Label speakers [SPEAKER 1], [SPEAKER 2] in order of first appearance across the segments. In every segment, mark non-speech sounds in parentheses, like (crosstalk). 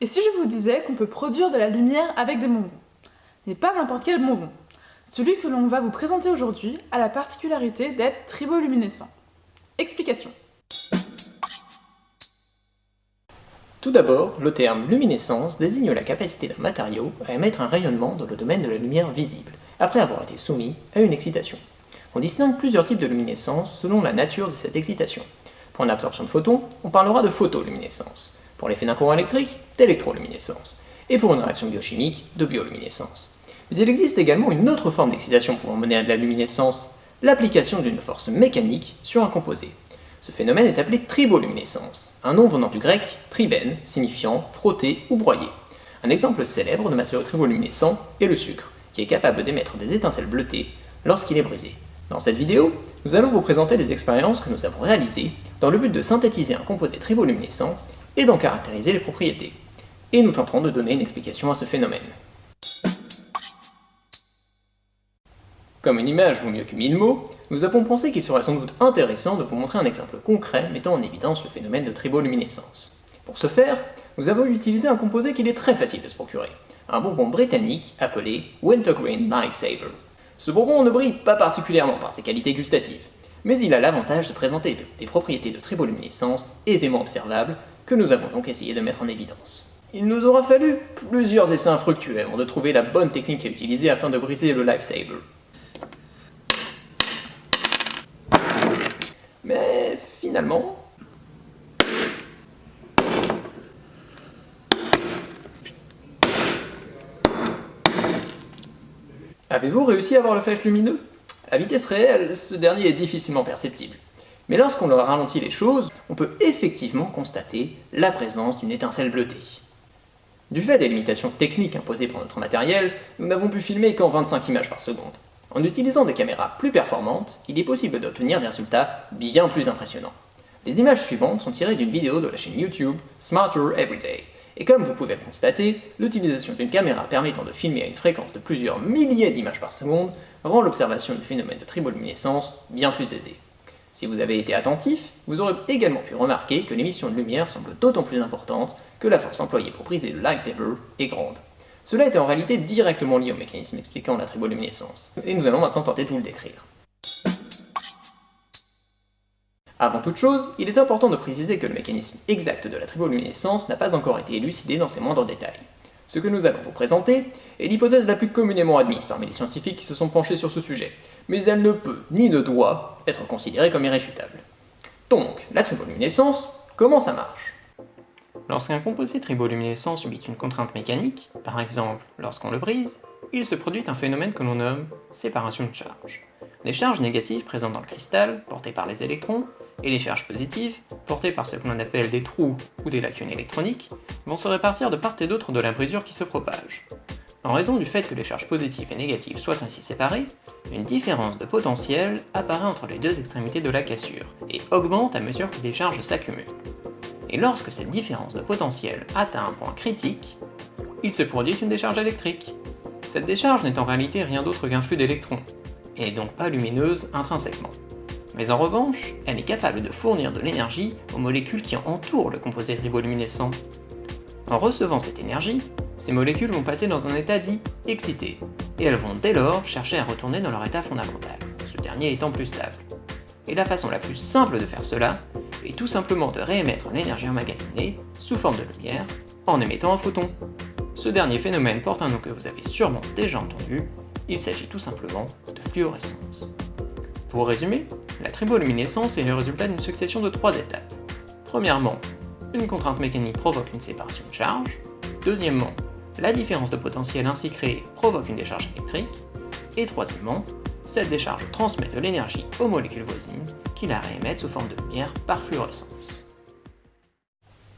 [SPEAKER 1] Et si je vous disais qu'on peut produire de la lumière avec des bonbons? Mais pas n'importe quel bonbon. Celui que l'on va vous présenter aujourd'hui a la particularité d'être triboluminescent. Explication.
[SPEAKER 2] Tout d'abord, le terme luminescence désigne la capacité d'un matériau à émettre un rayonnement dans le domaine de la lumière visible, après avoir été soumis à une excitation. On distingue plusieurs types de luminescence selon la nature de cette excitation. Pour une absorption de photons, on parlera de photoluminescence. Pour l'effet d'un courant électrique, d'électroluminescence. Et pour une réaction biochimique, de bioluminescence. Mais il existe également une autre forme d'excitation pouvant mener à de la luminescence, l'application d'une force mécanique sur un composé. Ce phénomène est appelé triboluminescence, un nom venant du grec triben, signifiant frotter ou broyer. Un exemple célèbre de matériau triboluminescent est le sucre, qui est capable d'émettre des étincelles bleutées lorsqu'il est brisé. Dans cette vidéo, nous allons vous présenter les expériences que nous avons réalisées dans le but de synthétiser un composé triboluminescent et d'en caractériser les propriétés. Et nous tenterons de donner une explication à ce phénomène. Comme une image vaut mieux que mille mots, nous avons pensé qu'il serait sans doute intéressant de vous montrer un exemple concret mettant en évidence le phénomène de triboluminescence. Pour ce faire, nous avons utilisé un composé qu'il est très facile de se procurer, un bonbon britannique appelé Wintergreen Lifesaver. Ce bonbon ne brille pas particulièrement par ses qualités gustatives, mais il a l'avantage de présenter des propriétés de triboluminescence aisément observables que nous avons donc essayé de mettre en évidence. Il nous aura fallu plusieurs essais infructueux avant de trouver la bonne technique à utiliser afin de briser le Lifesaver. Mais finalement... Avez-vous réussi à voir le flash lumineux? À vitesse réelle, ce dernier est difficilement perceptible. Mais lorsqu'on leur ralentit les choses, on peut effectivement constater la présence d'une étincelle bleutée. Du fait des limitations techniques imposées par notre matériel, nous n'avons pu filmer qu'en 25 images par seconde. En utilisant des caméras plus performantes, il est possible d'obtenir des résultats bien plus impressionnants. Les images suivantes sont tirées d'une vidéo de la chaîne YouTube Smarter Everyday, et comme vous pouvez le constater, l'utilisation d'une caméra permettant de filmer à une fréquence de plusieurs milliers d'images par seconde rend l'observation du phénomène de triboluminescence bien plus aisée. Si vous avez été attentif, vous aurez également pu remarquer que l'émission de lumière semble d'autant plus importante que la force employée pour briser le lifesaver est grande. Cela est en réalité directement lié au mécanisme expliquant la triboluminescence, et nous allons maintenant tenter de vous le décrire. Avant toute chose, il est important de préciser que le mécanisme exact de la triboluminescence n'a pas encore été élucidé dans ses moindres détails. Ce que nous allons vous présenter est l'hypothèse la plus communément admise parmi les scientifiques qui se sont penchés sur ce sujet, mais elle ne peut, ni ne doit, être considérée comme irréfutable. Donc, la triboluminescence, comment ça marche?
[SPEAKER 3] Lorsqu'un composé triboluminescent subit une contrainte mécanique, par exemple lorsqu'on le brise, il se produit un phénomène que l'on nomme séparation de charges. Les charges négatives présentes dans le cristal, portées par les électrons, et les charges positives, portées par ce que l'on appelle des trous ou des lacunes électroniques, vont se répartir de part et d'autre de la brisure qui se propage. En raison du fait que les charges positives et négatives soient ainsi séparées, une différence de potentiel apparaît entre les deux extrémités de la cassure, et augmente à mesure que les charges s'accumulent. Et lorsque cette différence de potentiel atteint un point critique, il se produit une décharge électrique. Cette décharge n'est en réalité rien d'autre qu'un flux d'électrons, et donc pas lumineuse intrinsèquement. Mais en revanche, elle est capable de fournir de l'énergie aux molécules qui entourent le composé triboluminescent. En recevant cette énergie, ces molécules vont passer dans un état dit excité, et elles vont dès lors chercher à retourner dans leur état fondamental, ce dernier étant plus stable. Et la façon la plus simple de faire cela est tout simplement de réémettre l'énergie emmagasinée sous forme de lumière en émettant un photon. Ce dernier phénomène porte un nom que vous avez sûrement déjà entendu, il s'agit tout simplement de fluorescence. Pour résumer, la triboluminescence est le résultat d'une succession de trois étapes. Premièrement, une contrainte mécanique provoque une séparation de charge. Deuxièmement, la différence de potentiel ainsi créée provoque une décharge électrique. Et troisièmement, cette décharge transmet de l'énergie aux molécules voisines qui la réémettent sous forme de lumière par fluorescence.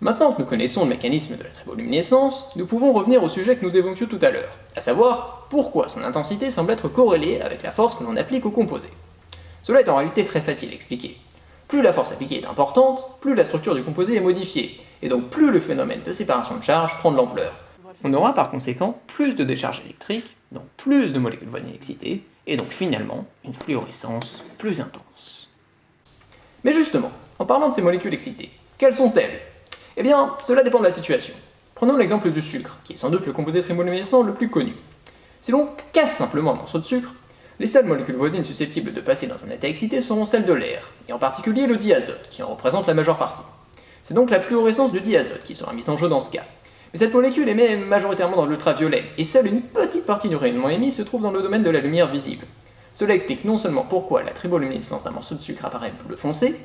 [SPEAKER 2] Maintenant que nous connaissons le mécanisme de la triboluminescence, nous pouvons revenir au sujet que nous évoquions tout à l'heure, à savoir pourquoi son intensité semble être corrélée avec la force que l'on applique au composé. Cela est en réalité très facile à expliquer. Plus la force appliquée est importante, plus la structure du composé est modifiée, et donc plus le phénomène de séparation de charge prend de l'ampleur.
[SPEAKER 3] On aura par conséquent plus de décharge électrique, donc plus de molécules voisines excitées, et donc finalement une fluorescence plus intense.
[SPEAKER 2] Mais justement, en parlant de ces molécules excitées, quelles sont-elles? Eh bien, cela dépend de la situation. Prenons l'exemple du sucre, qui est sans doute le composé triboluminescent le plus connu. Si l'on casse simplement un morceau de sucre, les seules molécules voisines susceptibles de passer dans un état excité seront celles de l'air, et en particulier le diazote, qui en représente la majeure partie. C'est donc la fluorescence du diazote qui sera mise en jeu dans ce cas. Mais cette molécule émet majoritairement dans l'ultraviolet, et seule une petite partie du rayonnement émis se trouve dans le domaine de la lumière visible. Cela explique non seulement pourquoi la triboluminescence d'un morceau de sucre apparaît bleu foncé,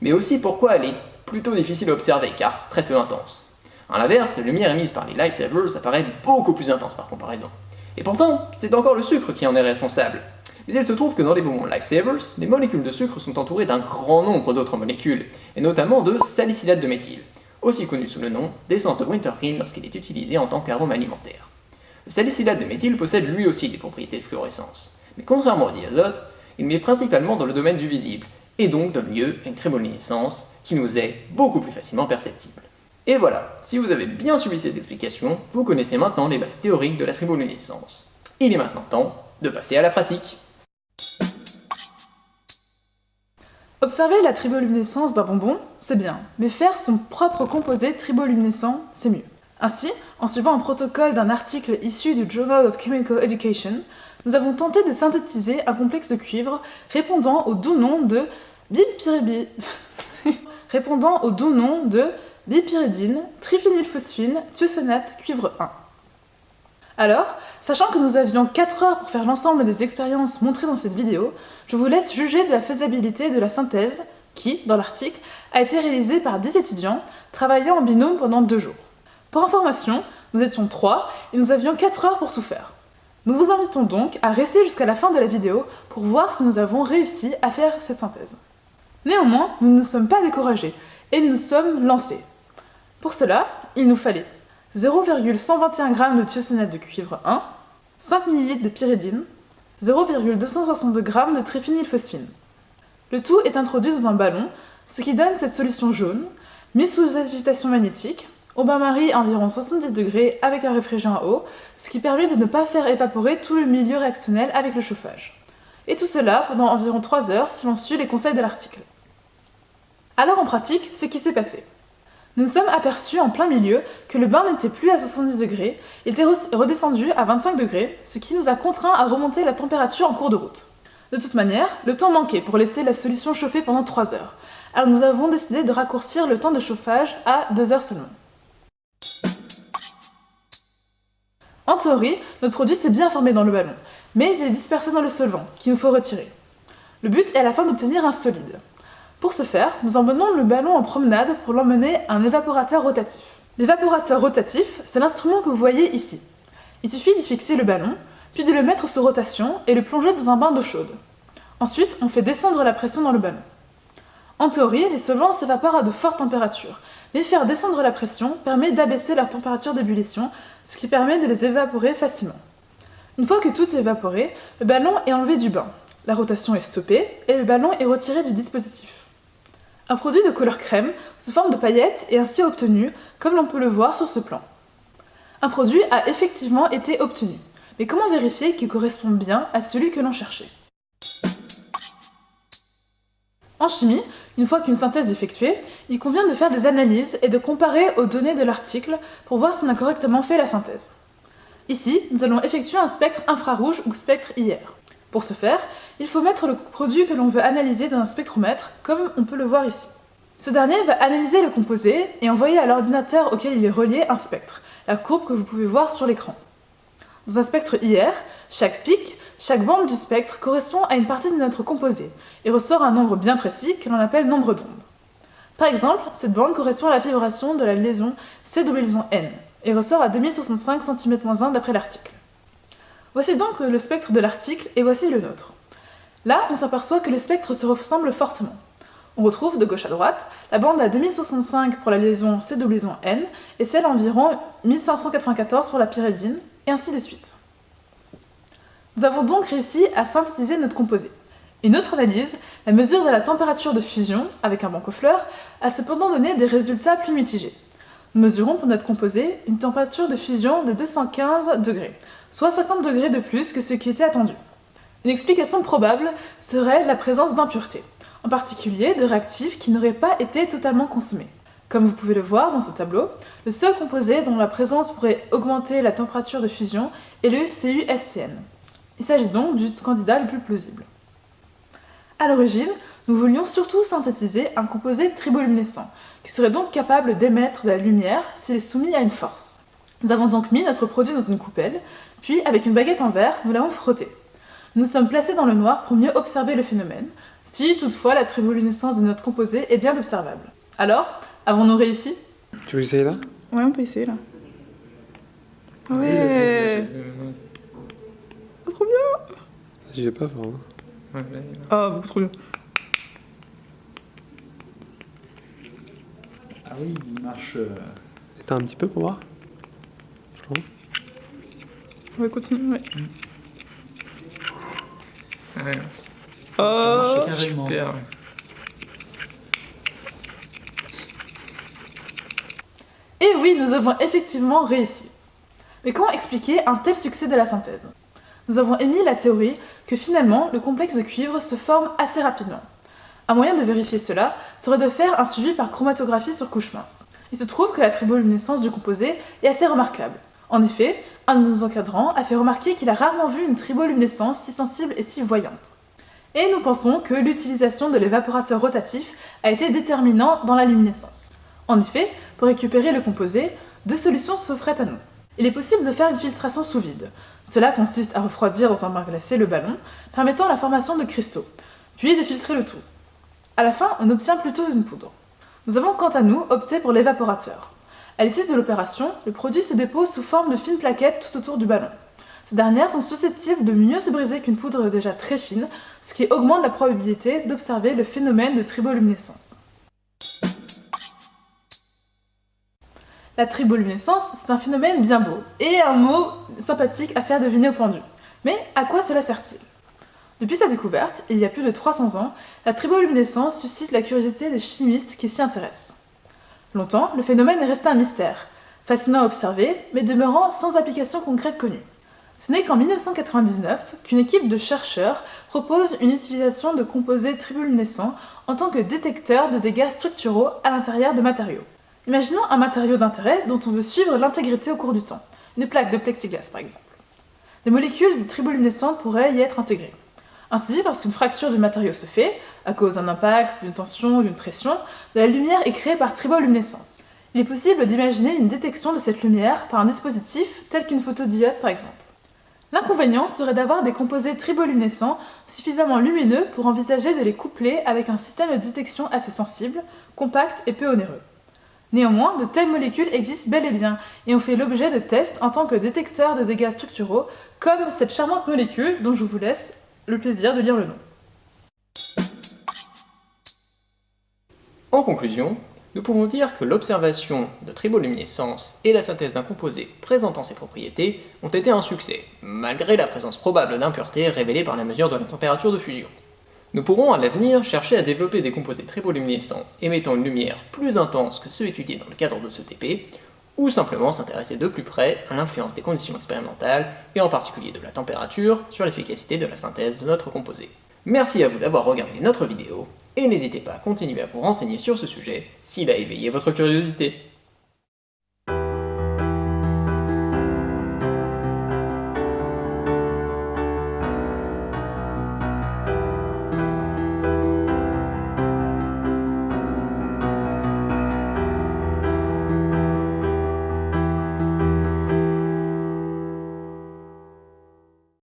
[SPEAKER 2] mais aussi pourquoi elle est plutôt difficile à observer, car très peu intense. A l'inverse, la lumière émise par les lightsavers apparaît beaucoup plus intense par comparaison. Et pourtant, c'est encore le sucre qui en est responsable. Mais il se trouve que dans les bonbons lightsavers, les molécules de sucre sont entourées d'un grand nombre d'autres molécules, et notamment de salicylate de méthyle, aussi connu sous le nom d'essence de wintergreen lorsqu'il est utilisé en tant qu'arôme alimentaire. Le salicylate de méthyle possède lui aussi des propriétés de fluorescence, mais contrairement au diazote, il met principalement dans le domaine du visible, et donc donne lieu à une triboluminescence qui nous est beaucoup plus facilement perceptible. Et voilà, si vous avez bien suivi ces explications, vous connaissez maintenant les bases théoriques de la triboluminescence. Il est maintenant temps de passer à la pratique.
[SPEAKER 1] Observer la triboluminescence d'un bonbon, c'est bien, mais faire son propre composé triboluminescent, c'est mieux. Ainsi, en suivant un protocole d'un article issu du Journal of Chemical Education, nous avons tenté de synthétiser un complexe de cuivre répondant au doux nom de (laughs) répondant au bipyridine, triphénylphosphine, thiosanate, cuivre 1. Alors, sachant que nous avions 4 heures pour faire l'ensemble des expériences montrées dans cette vidéo, je vous laisse juger de la faisabilité de la synthèse qui, dans l'article, a été réalisée par 10 étudiants travaillant en binôme pendant 2 jours. Pour information, nous étions 3 et nous avions 4 heures pour tout faire. Nous vous invitons donc à rester jusqu'à la fin de la vidéo pour voir si nous avons réussi à faire cette synthèse. Néanmoins, nous ne sommes pas découragés et nous sommes lancés. Pour cela, il nous fallait 0,121 g de thiosanate de cuivre 1, 5 ml de pyridine, 0,262 g de triphénylphosphine. Le tout est introduit dans un ballon, ce qui donne cette solution jaune, mise sous agitation magnétique, au bain-marie à environ 70 degrés avec un réfrigérant à ce qui permet de ne pas faire évaporer tout le milieu réactionnel avec le chauffage. Et tout cela pendant environ 3 heures si l'on suit les conseils de l'article. Alors en pratique, ce qui s'est passé. Nous nous sommes aperçus en plein milieu que le bain n'était plus à 70 degrés, il était redescendu à 25 degrés, ce qui nous a contraint à remonter la température en cours de route. De toute manière, le temps manquait pour laisser la solution chauffer pendant 3 heures, alors nous avons décidé de raccourcir le temps de chauffage à 2 heures seulement. En théorie, notre produit s'est bien formé dans le ballon, mais il est dispersé dans le solvant, qu'il nous faut retirer. Le but est à la fin d'obtenir un solide. Pour ce faire, nous emmenons le ballon en promenade pour l'emmener à un évaporateur rotatif. L'évaporateur rotatif, c'est l'instrument que vous voyez ici. Il suffit d'y fixer le ballon, puis de le mettre sous rotation et le plonger dans un bain d'eau chaude. Ensuite, on fait descendre la pression dans le ballon. En théorie, les solvants s'évaporent à de fortes températures, mais faire descendre la pression permet d'abaisser leur température d'ébullition, ce qui permet de les évaporer facilement. Une fois que tout est évaporé, le ballon est enlevé du bain. La rotation est stoppée et le ballon est retiré du dispositif. Un produit de couleur crème, sous forme de paillettes, est ainsi obtenu, comme l'on peut le voir sur ce plan. Un produit a effectivement été obtenu, mais comment vérifier qu'il correspond bien à celui que l'on cherchait? En chimie, une fois qu'une synthèse est effectuée, il convient de faire des analyses et de comparer aux données de l'article pour voir si on a correctement fait la synthèse. Ici, nous allons effectuer un spectre infrarouge ou spectre IR. Pour ce faire, il faut mettre le produit que l'on veut analyser dans un spectromètre, comme on peut le voir ici. Ce dernier va analyser le composé et envoyer à l'ordinateur auquel il est relié un spectre, la courbe que vous pouvez voir sur l'écran. Dans un spectre IR, chaque pic, chaque bande du spectre correspond à une partie de notre composé et ressort un nombre bien précis que l'on appelle nombre d'ondes. Par exemple, cette bande correspond à la vibration de la liaison C liaison N et ressort à 2065 cm-1 d'après l'article. Voici donc le spectre de l'article et voici le nôtre. Là, on s'aperçoit que les spectres se ressemblent fortement. On retrouve de gauche à droite la bande à 2065 pour la liaison C liaison N et celle environ 1594 pour la pyridine, et ainsi de suite. Nous avons donc réussi à synthétiser notre composé. Une autre analyse, la mesure de la température de fusion avec un banc fleurs, a cependant donné des résultats plus mitigés. Nous mesurons pour notre composé une température de fusion de 215 degrés, soit 50 degrés de plus que ce qui était attendu. Une explication probable serait la présence d'impuretés, en particulier de réactifs qui n'auraient pas été totalement consommés. Comme vous pouvez le voir dans ce tableau, le seul composé dont la présence pourrait augmenter la température de fusion est le CuSCN. Il s'agit donc du candidat le plus plausible. A l'origine, nous voulions surtout synthétiser un composé triboluminescent, qui serait donc capable d'émettre de la lumière s'il est soumis à une force. Nous avons donc mis notre produit dans une coupelle, puis avec une baguette en verre, nous l'avons frotté. Nous sommes placés dans le noir pour mieux observer le phénomène, si toutefois la triboluminescence de notre composé est bien observable. Alors, avons-nous réussi?
[SPEAKER 4] Tu veux essayer là?
[SPEAKER 1] Ouais, on peut essayer là.
[SPEAKER 2] Oui,
[SPEAKER 1] Ouais Ah, Trop bien
[SPEAKER 4] J'y vais pas fort. hein.
[SPEAKER 2] Ouais.
[SPEAKER 1] Ah, beaucoup trop bien.
[SPEAKER 5] Ah oui, il marche. euh,
[SPEAKER 4] Éteins un petit peu pour voir. Je crois.
[SPEAKER 1] On va continuer, ouais.
[SPEAKER 2] Ouais,
[SPEAKER 1] Oh
[SPEAKER 2] super.
[SPEAKER 1] Et oui, nous avons effectivement réussi. Mais comment expliquer un tel succès de la synthèse? Nous avons émis la théorie que finalement, le complexe de cuivre se forme assez rapidement. Un moyen de vérifier cela serait de faire un suivi par chromatographie sur couche mince. Il se trouve que la triboluminescence du composé est assez remarquable. En effet, un de nos encadrants a fait remarquer qu'il a rarement vu une triboluminescence si sensible et si voyante. Et nous pensons que l'utilisation de l'évaporateur rotatif a été déterminant dans la luminescence. En effet, pour récupérer le composé, deux solutions s'offraient à nous. Il est possible de faire une filtration sous vide. Cela consiste à refroidir dans un bain glacé le ballon, permettant la formation de cristaux, puis de filtrer le tout. À la fin, on obtient plutôt une poudre. Nous avons quant à nous opté pour l'évaporateur. À l'issue de l'opération, le produit se dépose sous forme de fines plaquettes tout autour du ballon. Ces dernières sont susceptibles de mieux se briser qu'une poudre déjà très fine, ce qui augmente la probabilité d'observer le phénomène de triboluminescence. La triboluminescence, c'est un phénomène bien beau, et un mot sympathique à faire deviner au pendu. Mais à quoi cela sert-il? Depuis sa découverte, il y a plus de 300 ans, la triboluminescence suscite la curiosité des chimistes qui s'y intéressent. Longtemps, le phénomène est resté un mystère, fascinant à observer, mais demeurant sans application concrète connue. Ce n'est qu'en 1999 qu'une équipe de chercheurs propose une utilisation de composés triboluminescents en tant que détecteur de dégâts structuraux à l'intérieur de matériaux. Imaginons un matériau d'intérêt dont on veut suivre l'intégrité au cours du temps, une plaque de plexiglas par exemple. Des molécules triboluminescentes pourraient y être intégrées. Ainsi, lorsqu'une fracture du matériau se fait, à cause d'un impact, d'une tension d'une pression, de la lumière est créée par triboluminescence. Il est possible d'imaginer une détection de cette lumière par un dispositif tel qu'une photodiode par exemple. L'inconvénient serait d'avoir des composés triboluminescents suffisamment lumineux pour envisager de les coupler avec un système de détection assez sensible, compact et peu onéreux. Néanmoins, de telles molécules existent bel et bien et ont fait l'objet de tests en tant que détecteurs de dégâts structuraux, comme cette charmante molécule dont je vous laisse le plaisir de lire le nom.
[SPEAKER 2] En conclusion, nous pouvons dire que l'observation de triboluminescence et la synthèse d'un composé présentant ces propriétés ont été un succès, malgré la présence probable d'impuretés révélées par la mesure de la température de fusion. Nous pourrons à l'avenir chercher à développer des composés triboluminescents émettant une lumière plus intense que ceux étudiés dans le cadre de ce TP, ou simplement s'intéresser de plus près à l'influence des conditions expérimentales, et en particulier de la température, sur l'efficacité de la synthèse de notre composé. Merci à vous d'avoir regardé notre vidéo, et n'hésitez pas à continuer à vous renseigner sur ce sujet s'il a éveillé votre curiosité.